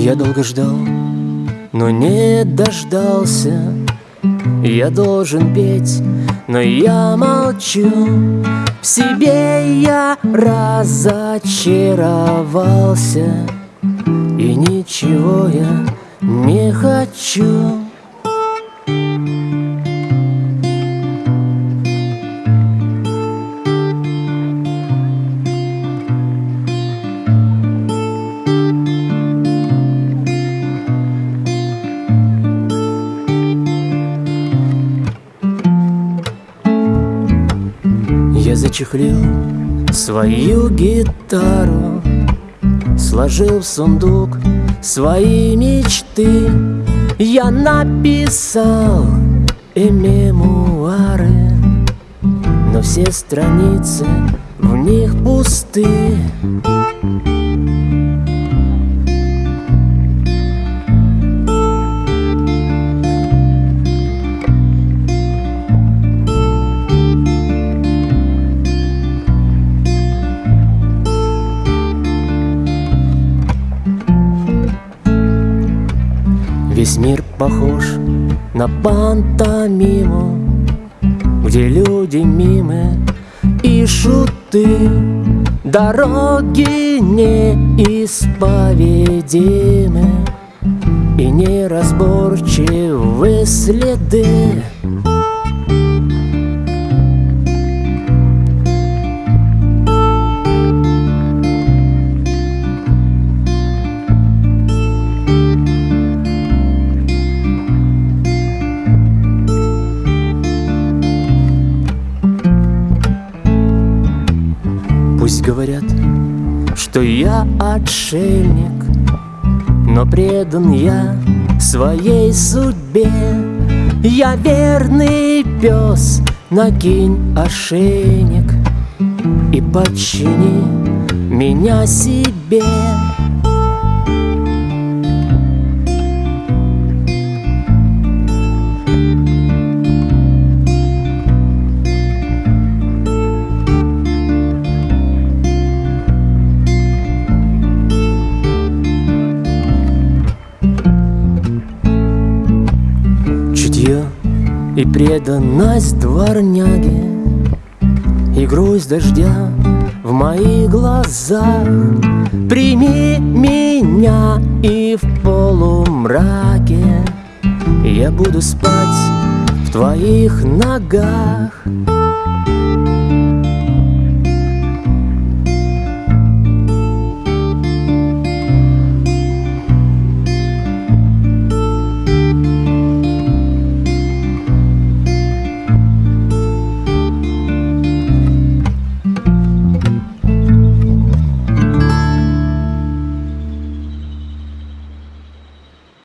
Я долго ждал, но не дождался. Я должен петь, но я молчу. В себе я разочаровался. И ничего я не хочу Я зачехлил свою гитару Сложил в сундук свои мечты. Я написал и мемуары Но все страницы в них пусты Весь мир похож на пантомиму Где люди мимы и шуты Дороги неисповедимы И неразборчивы следы Пусть говорят, что я отшельник Но предан я своей судьбе. Я верный пес, накинь ошейник И подчини меня себе и преданность дворняги И грусть дождя в моих глазах. Прими меня и в полумраке Я буду спать в твоих ногах